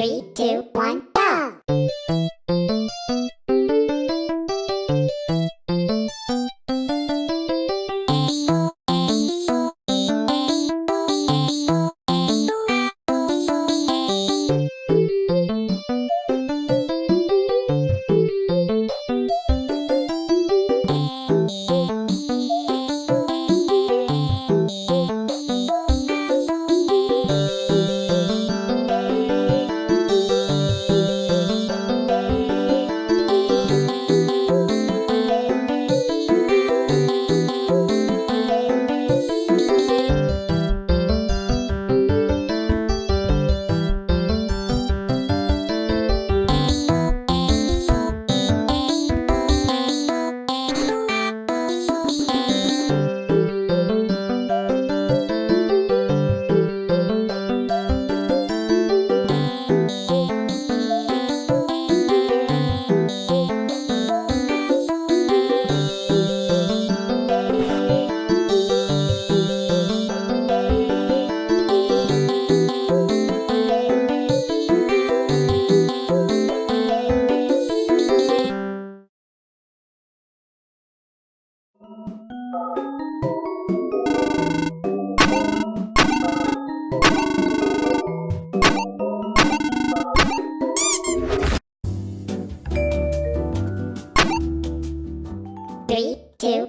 Three, two, one. Three, two,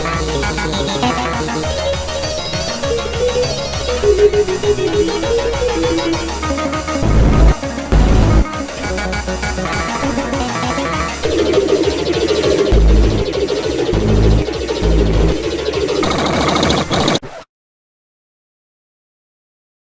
Thank you.